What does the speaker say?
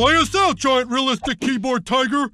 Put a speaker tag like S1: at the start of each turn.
S1: Play us out, giant realistic keyboard tiger!